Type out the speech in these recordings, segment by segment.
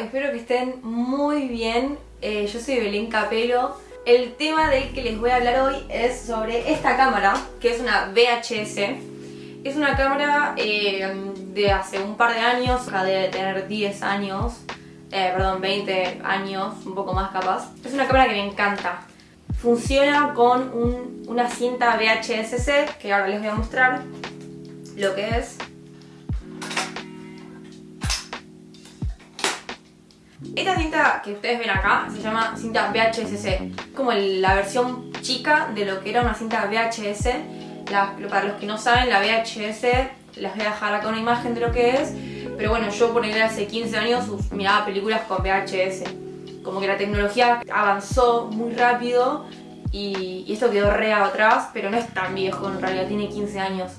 espero que estén muy bien. Eh, yo soy Belén Capelo. El tema del que les voy a hablar hoy es sobre esta cámara, que es una VHS. Es una cámara eh, de hace un par de años, de tener 10 años, eh, perdón, 20 años, un poco más capaz. Es una cámara que me encanta. Funciona con una cinta VHS-C, que ahora les voy a mostrar lo que es. Esta cinta que ustedes ven acá se llama cinta VHS-C. Como la versión chica de lo que era una cinta VHS. para los que no saben, la VHS, les voy a dejar acá una imagen de lo que es. Pero bueno, yo por hace 15 años miraba películas con VHS. Como que la tecnología avanzó muy rápido y, y esto quedó re atrás, pero no es tan viejo en realidad, tiene 15 años.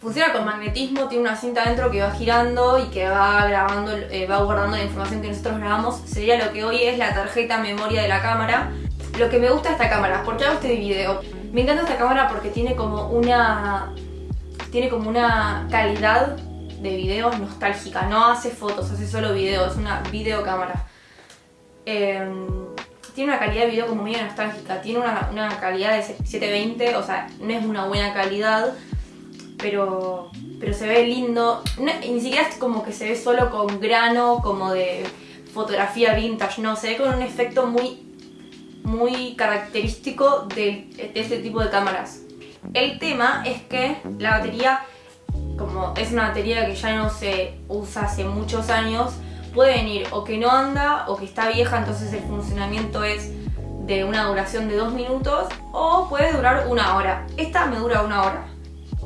Funciona con magnetismo, tiene una cinta dentro que va girando y que va grabando, eh, va guardando la información que nosotros grabamos. Sería lo que hoy es la tarjeta memoria de la cámara. Lo que me gusta de esta cámara, ¿por qué hago este video? Me encanta esta cámara porque tiene como una... Tiene como una calidad de video nostálgica. No hace fotos, hace solo video, es una videocámara. Em, tiene una calidad de video como medio nostálgica. Tiene una, una calidad de 720, o sea, no es una buena calidad pero, pero se ve lindo. ni siquiera es como que se ve solo con grano, como de fotografía vintage, no, se ve con un efecto muy, muy característico de, este tipo de cámaras. El tema es que la batería, como es una batería que ya no se usa hace muchos años, puede venir o que no anda o que está vieja, entonces el funcionamiento es de una duración de dos minutos o puede durar una hora. Esta me dura una hora.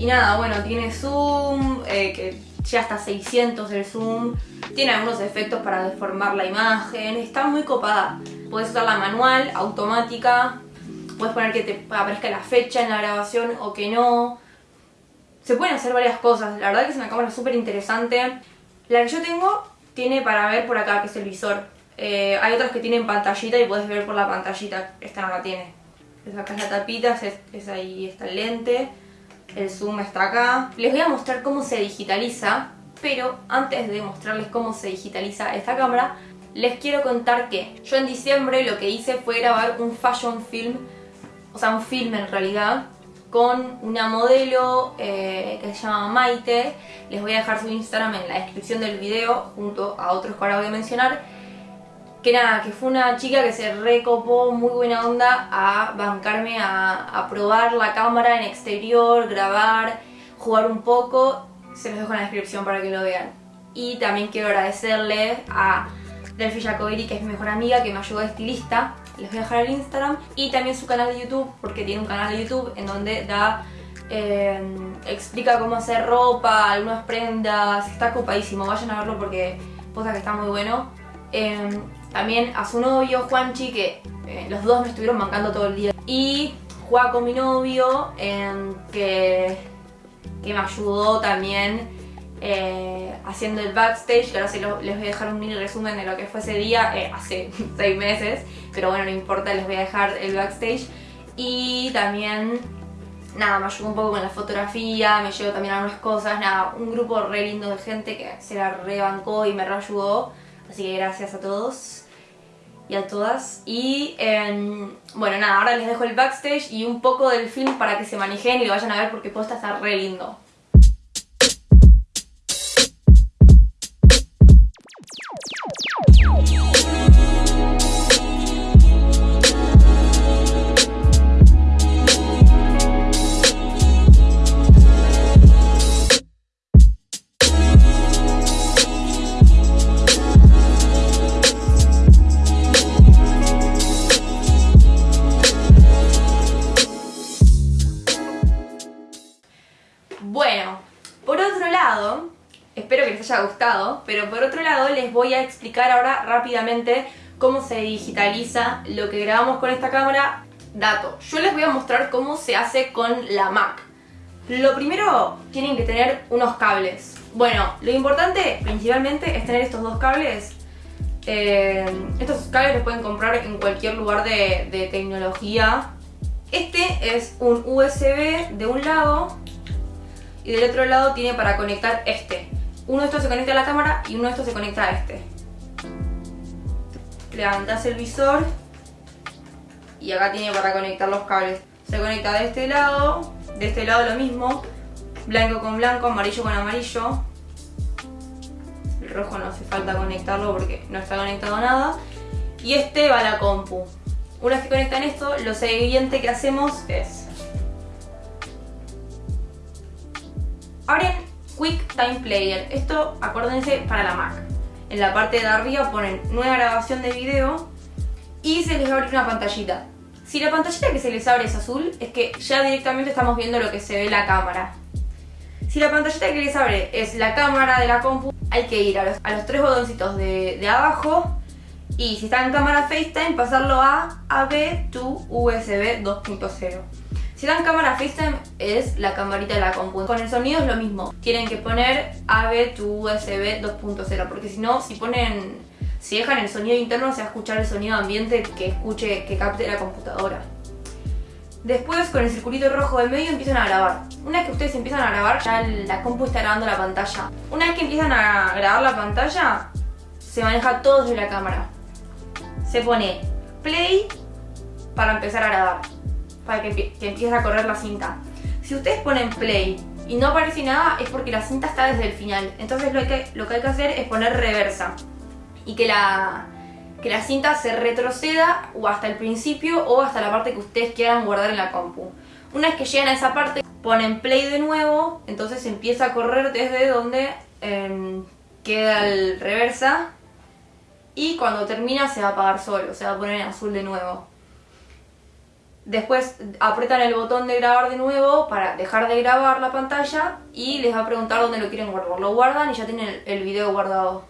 Y nada, bueno, tiene zoom, eh, que ya hasta 600 el zoom. Tiene algunos efectos para deformar la imagen. Está muy copada. Puedes usarla manual, automática. Puedes poner que te aparezca la fecha en la grabación o que no. Se pueden hacer varias cosas. La verdad que es una cámara súper interesante. La que yo tengo tiene para ver por acá, que es el visor. Eh, hay otras que tienen pantallita y puedes ver por la pantallita. Esta no la tiene. Le sacas la tapita, es, es ahí está el lente el zoom está acá. Les voy a mostrar cómo se digitaliza, pero antes de mostrarles cómo se digitaliza esta cámara, les quiero contar que yo en diciembre lo que hice fue grabar un fashion film, o sea un film en realidad, con una modelo eh, que se llama Maite. Les voy a dejar su Instagram en la descripción del video junto a otros que ahora voy a mencionar que nada, que fue una chica que se recopó muy buena onda a bancarme a, probar la cámara en exterior, grabar, jugar un poco, se los dejo en la descripción para que lo vean. Y también quiero agradecerle a Delphi Jacobiri, que es mi mejor amiga, que me ayudó de estilista, les voy a dejar el Instagram, y también su canal de YouTube, porque tiene un canal de YouTube en donde da... Eh, explica cómo hacer ropa, algunas prendas, está copadísimo, vayan a verlo porque posa que está muy bueno. Eh, también a su novio, Juanchi, que eh, los dos me estuvieron bancando todo el día. Y con mi novio, que, que me ayudó también eh, haciendo el backstage, ahora sí les voy a dejar un mini resumen de lo que fue ese día, eh, hace seis meses, pero bueno, no importa, les voy a dejar el backstage. Y también, nada, me ayudó un poco con la fotografía, me llevó también algunas cosas, nada, un grupo re lindo de gente que se la rebancó y me reayudó. Así que gracias a todos y a todas. Y em, bueno, nada, ahora les dejo el backstage y un poco del film para que se manejen y lo vayan a ver porque posta está re lindo. Les voy a explicar ahora rápidamente cómo se digitaliza lo que grabamos con esta cámara. Dato, yo les voy a mostrar cómo se hace con la Mac. Lo primero, tienen que tener unos cables. Bueno, lo importante principalmente es tener estos dos cables. Eh, estos cables los pueden comprar en cualquier lugar de, de tecnología. Este es un USB de un lado y del otro lado tiene para conectar este. Uno de estos se conecta a la cámara y uno de estos se conecta a este. levantas el visor y acá tiene para conectar los cables. Se conecta de este lado, de este lado lo mismo, blanco con blanco, amarillo con amarillo. El rojo no hace falta conectarlo porque no está conectado a nada. Y este va a la compu. Una vez que conectan esto, lo siguiente que hacemos es... Abren Quick Time Player. Esto, acuérdense, para la Mac. En la parte de arriba ponen nueva grabación de video y se les abre una pantallita. Si la pantallita que se les abre es azul, es que ya directamente estamos viendo lo que se ve en la cámara. Si la pantallita que les abre es la cámara de la compu, hay que ir a los, tres botoncitos de, de abajo y si está en cámara FaceTime pasarlo a AB to USB 2.0. Si en cámara FaceTime es la camarita de la compu. Con el sonido es lo mismo. Tienen que poner AB to USB 2.0 porque si no, si ponen, si dejan el sonido interno se va a escuchar el sonido ambiente que escuche, que capte la computadora. Después con el circulito rojo del medio empiezan a grabar. Una vez que ustedes empiezan a grabar, ya la compu está grabando la pantalla. Una vez que empiezan a grabar la pantalla, se maneja todo desde la cámara se pone play para empezar a grabar, para que, empiece a correr la cinta. Si ustedes ponen play y no aparece nada es porque la cinta está desde el final. Entonces lo que, lo que hay que hacer es poner reversa y que la, que la cinta se retroceda o hasta el principio o hasta la parte que ustedes quieran guardar en la compu. Una vez que llegan a esa parte, ponen play de nuevo, entonces empieza a correr desde donde em, queda el reversa y cuando termina se va a apagar solo, se va a poner en azul de nuevo. Después apretan el botón de grabar de nuevo para dejar de grabar la pantalla y les va a preguntar dónde lo quieren guardar. Lo guardan y ya tienen el video guardado.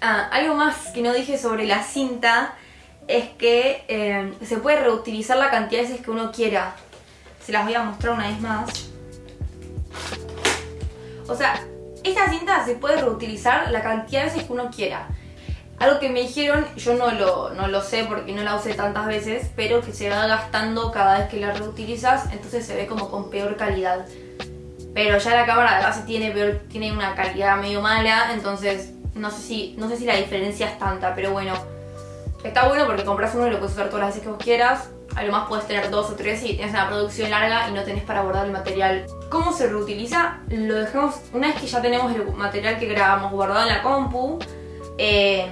Ah, algo más que no dije sobre la cinta es que eh, se puede reutilizar la cantidad de veces que uno quiera. Se las voy a mostrar una vez más. O sea, esta cinta se puede reutilizar la cantidad de veces que uno quiera. Algo que me dijeron, yo no lo, no lo sé porque no la usé tantas veces, pero que se va gastando cada vez que la reutilizas, entonces se ve como con peor calidad. Pero ya la cámara de base tiene, tiene una calidad medio mala, entonces no sé, si, no sé si la diferencia es tanta, pero bueno. Está bueno porque compras uno y lo puedes usar todas las veces que vos quieras. A lo más puedes tener dos o tres y tienes una producción larga y no tenés para guardar el material. ¿Cómo se reutiliza? Lo dejamos, una vez que ya tenemos el material que grabamos guardado en la compu, em,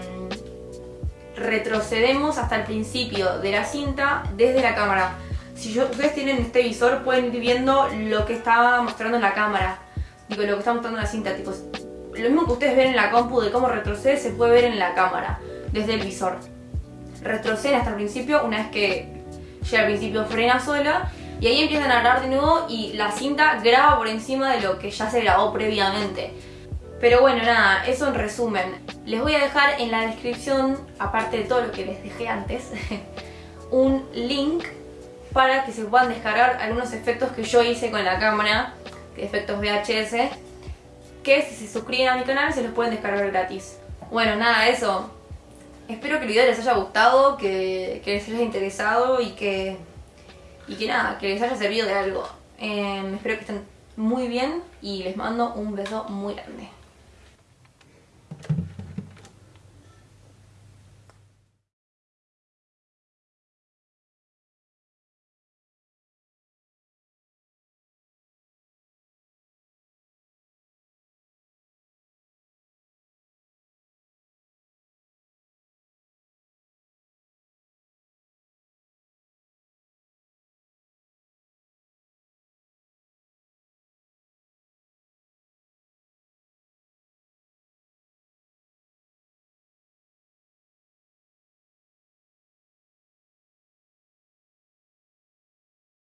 retrocedemos hasta el principio de la cinta desde la cámara. Si ustedes tienen este visor pueden ir viendo lo que está mostrando en la cámara. Digo, lo que está mostrando en la cinta. Tipo, lo mismo que ustedes ven en la compu de cómo retrocede se puede ver en la cámara, desde el visor. Retroceden hasta el principio una vez que llega al principio frena sola y ahí empiezan a grabar de nuevo y la cinta graba por encima de lo que ya se grabó previamente. Pero bueno, nada, eso en resumen. Les voy a dejar en la descripción, aparte de todo lo que les dejé antes, un link para que se puedan descargar algunos efectos que yo hice con la cámara, efectos VHS, que si se suscriben a mi canal se los pueden descargar gratis. Bueno, nada, eso. Espero que el video les haya gustado, que, les haya interesado y que, y que nada, que les haya servido de algo. Eh, espero que estén muy bien y les mando un beso muy grande.